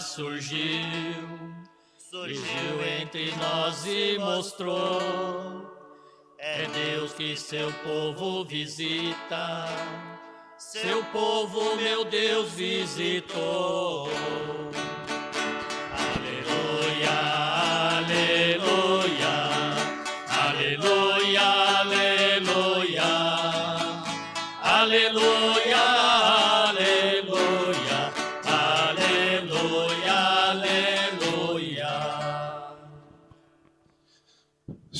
surgiu, surgiu entre nós e mostrou. É Deus que seu povo visita, seu povo, meu Deus, visitou.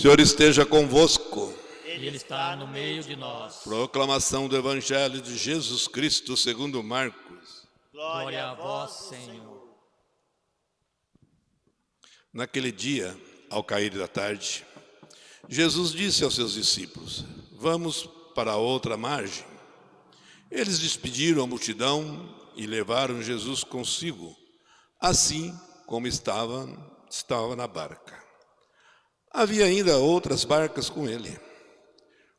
Senhor esteja convosco. Ele está no meio de nós. Proclamação do Evangelho de Jesus Cristo segundo Marcos. Glória a vós, Senhor. Naquele dia, ao cair da tarde, Jesus disse aos seus discípulos, vamos para a outra margem. Eles despediram a multidão e levaram Jesus consigo, assim como estava, estava na barca. Havia ainda outras barcas com ele.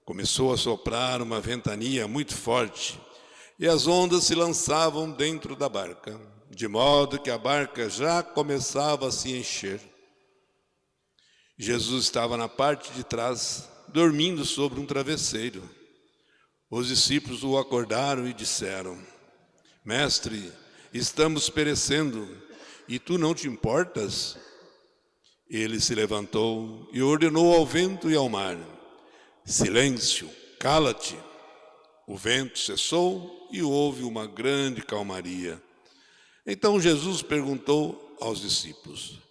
Começou a soprar uma ventania muito forte e as ondas se lançavam dentro da barca, de modo que a barca já começava a se encher. Jesus estava na parte de trás, dormindo sobre um travesseiro. Os discípulos o acordaram e disseram, Mestre, estamos perecendo, e tu não te importas? Ele se levantou e ordenou ao vento e ao mar, Silêncio, cala-te. O vento cessou e houve uma grande calmaria. Então Jesus perguntou aos discípulos,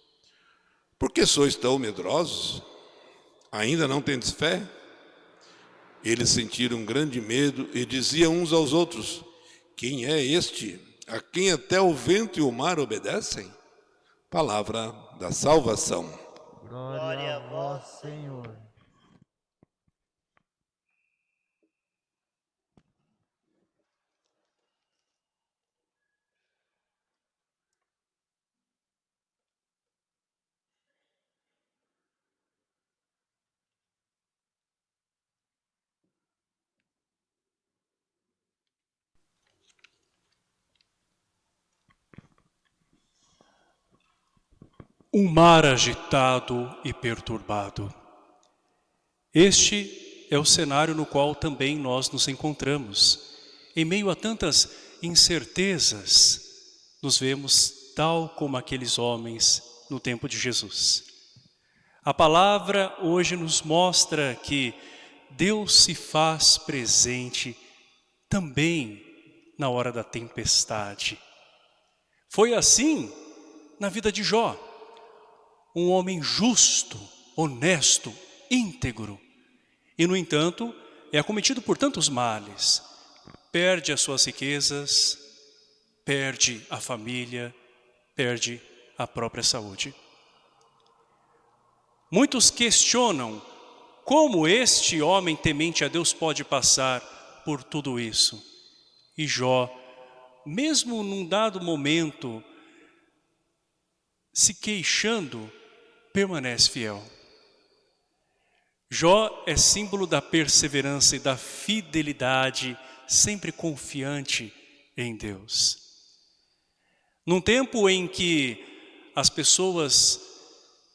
Por que sois tão medrosos? Ainda não tendes fé? Eles sentiram grande medo e diziam uns aos outros, Quem é este, a quem até o vento e o mar obedecem? Palavra da salvação. Glória a vós, Senhor. Um mar agitado e perturbado. Este é o cenário no qual também nós nos encontramos. Em meio a tantas incertezas, nos vemos tal como aqueles homens no tempo de Jesus. A palavra hoje nos mostra que Deus se faz presente também na hora da tempestade. Foi assim na vida de Jó um homem justo, honesto, íntegro. E, no entanto, é acometido por tantos males. Perde as suas riquezas, perde a família, perde a própria saúde. Muitos questionam como este homem temente a Deus pode passar por tudo isso. E Jó, mesmo num dado momento, se queixando, permanece fiel. Jó é símbolo da perseverança e da fidelidade, sempre confiante em Deus. Num tempo em que as pessoas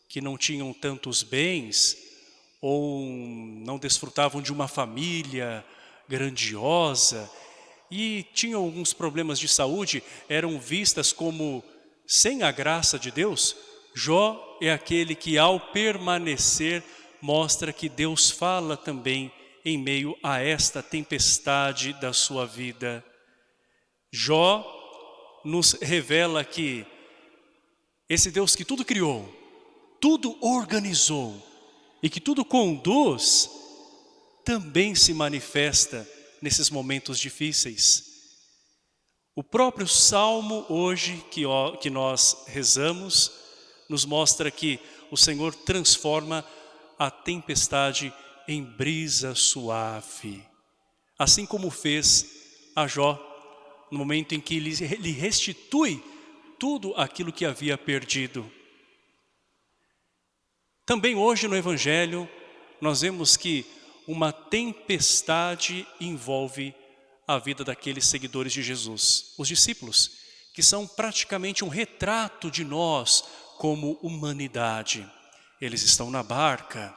que não tinham tantos bens ou não desfrutavam de uma família grandiosa e tinham alguns problemas de saúde, eram vistas como sem a graça de Deus, Jó é aquele que ao permanecer mostra que Deus fala também em meio a esta tempestade da sua vida. Jó nos revela que esse Deus que tudo criou, tudo organizou e que tudo conduz, também se manifesta nesses momentos difíceis. O próprio Salmo hoje que, que nós rezamos, nos mostra que o Senhor transforma a tempestade em brisa suave. Assim como fez a Jó, no momento em que ele restitui tudo aquilo que havia perdido. Também hoje no Evangelho, nós vemos que uma tempestade envolve a vida daqueles seguidores de Jesus, os discípulos, que são praticamente um retrato de nós como humanidade. Eles estão na barca.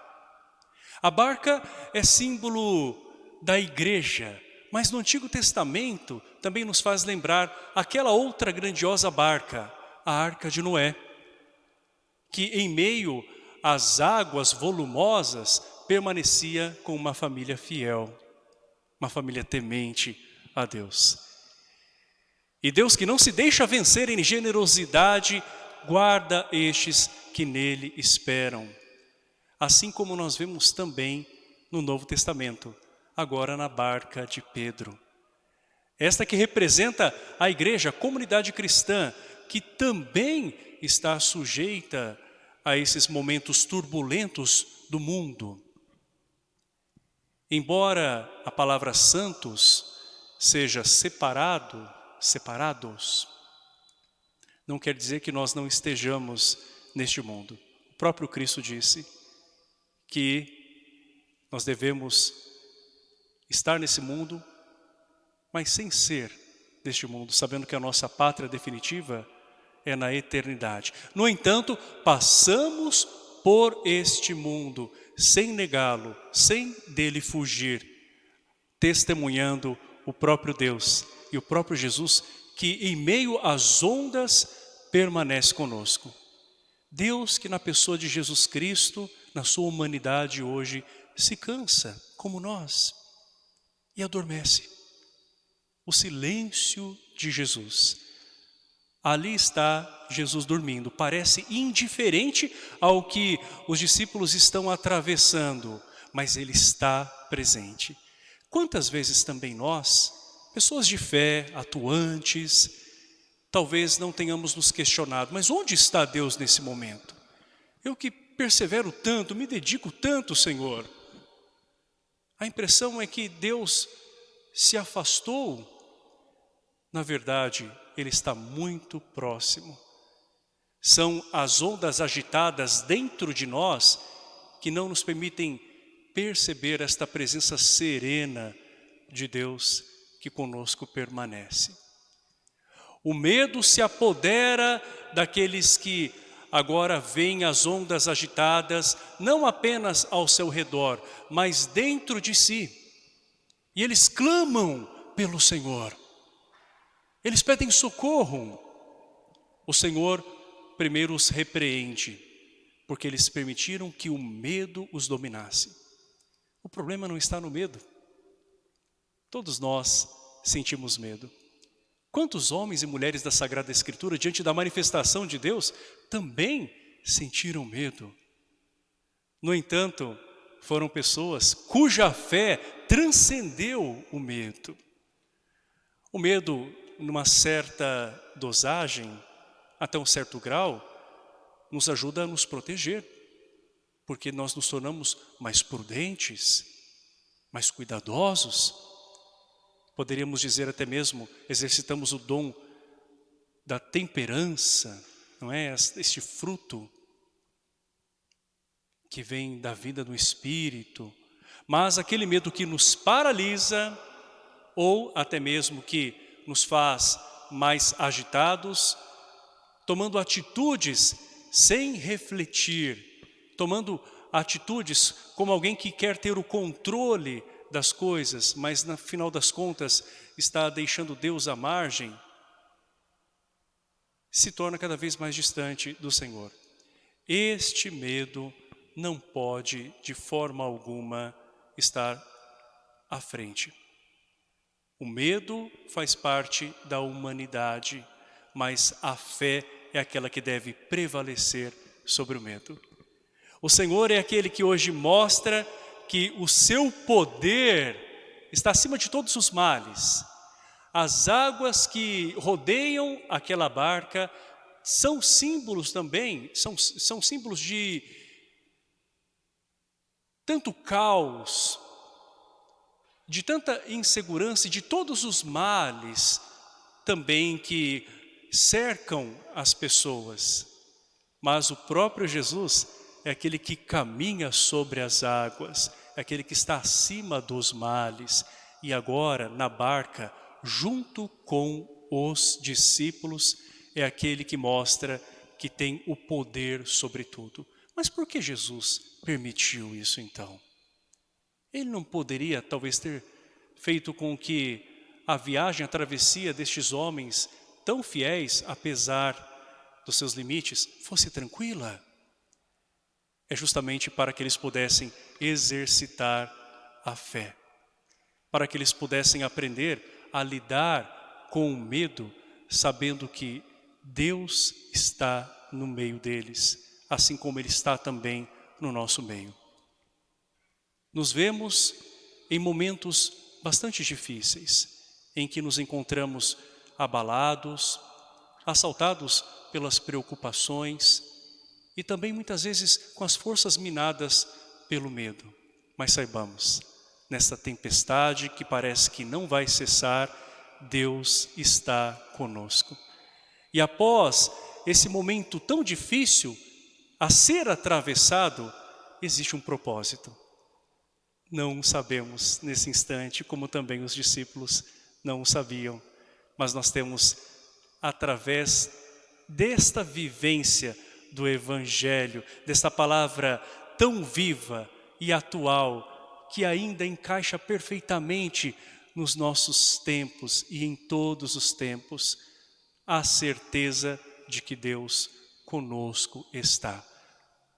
A barca é símbolo da igreja, mas no Antigo Testamento também nos faz lembrar aquela outra grandiosa barca, a Arca de Noé, que em meio às águas volumosas permanecia com uma família fiel, uma família temente a Deus. E Deus que não se deixa vencer em generosidade, guarda estes que nele esperam. Assim como nós vemos também no Novo Testamento, agora na barca de Pedro. Esta que representa a igreja, a comunidade cristã, que também está sujeita a esses momentos turbulentos do mundo. Embora a palavra santos seja separado, separados, não quer dizer que nós não estejamos neste mundo. O próprio Cristo disse que nós devemos estar nesse mundo, mas sem ser deste mundo, sabendo que a nossa pátria definitiva é na eternidade. No entanto, passamos por este mundo, sem negá-lo, sem dele fugir, testemunhando o próprio Deus e o próprio Jesus, que em meio às ondas permanece conosco. Deus que na pessoa de Jesus Cristo, na sua humanidade hoje, se cansa, como nós, e adormece. O silêncio de Jesus. Ali está Jesus dormindo, parece indiferente ao que os discípulos estão atravessando, mas Ele está presente. Quantas vezes também nós, pessoas de fé, atuantes, talvez não tenhamos nos questionado, mas onde está Deus nesse momento? Eu que persevero tanto, me dedico tanto, Senhor. A impressão é que Deus se afastou. Na verdade, Ele está muito próximo. São as ondas agitadas dentro de nós que não nos permitem perceber esta presença serena de Deus que conosco permanece. O medo se apodera daqueles que agora veem as ondas agitadas, não apenas ao seu redor, mas dentro de si. E eles clamam pelo Senhor. Eles pedem socorro. O Senhor primeiro os repreende, porque eles permitiram que o medo os dominasse. O problema não está no medo. Todos nós sentimos medo. Quantos homens e mulheres da Sagrada Escritura, diante da manifestação de Deus, também sentiram medo? No entanto, foram pessoas cuja fé transcendeu o medo. O medo, numa certa dosagem, até um certo grau, nos ajuda a nos proteger, porque nós nos tornamos mais prudentes, mais cuidadosos, Poderíamos dizer até mesmo, exercitamos o dom da temperança, não é? Este fruto que vem da vida do Espírito. Mas aquele medo que nos paralisa, ou até mesmo que nos faz mais agitados, tomando atitudes sem refletir, tomando atitudes como alguém que quer ter o controle das coisas, mas no final das contas está deixando Deus à margem, se torna cada vez mais distante do Senhor. Este medo não pode de forma alguma estar à frente. O medo faz parte da humanidade, mas a fé é aquela que deve prevalecer sobre o medo. O Senhor é aquele que hoje mostra que o seu poder está acima de todos os males. As águas que rodeiam aquela barca são símbolos também, são, são símbolos de tanto caos, de tanta insegurança, de todos os males também que cercam as pessoas. Mas o próprio Jesus é aquele que caminha sobre as águas, é aquele que está acima dos males e agora na barca junto com os discípulos, é aquele que mostra que tem o poder sobre tudo. Mas por que Jesus permitiu isso então? Ele não poderia talvez ter feito com que a viagem, a travessia destes homens tão fiéis, apesar dos seus limites, fosse tranquila? É justamente para que eles pudessem exercitar a fé, para que eles pudessem aprender a lidar com o medo, sabendo que Deus está no meio deles, assim como Ele está também no nosso meio. Nos vemos em momentos bastante difíceis, em que nos encontramos abalados, assaltados pelas preocupações e também muitas vezes com as forças minadas pelo medo. Mas saibamos, nesta tempestade que parece que não vai cessar, Deus está conosco. E após esse momento tão difícil a ser atravessado, existe um propósito. Não sabemos nesse instante, como também os discípulos não o sabiam, mas nós temos, através desta vivência do Evangelho, desta palavra tão viva e atual, que ainda encaixa perfeitamente nos nossos tempos e em todos os tempos, a certeza de que Deus conosco está.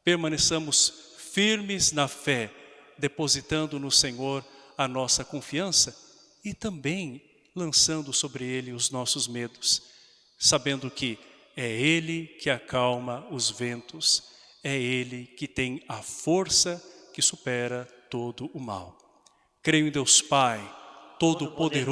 Permaneçamos firmes na fé, depositando no Senhor a nossa confiança e também lançando sobre Ele os nossos medos, sabendo que é Ele que acalma os ventos, é Ele que tem a força que supera todo o mal. Creio em Deus Pai, Todo-Poderoso,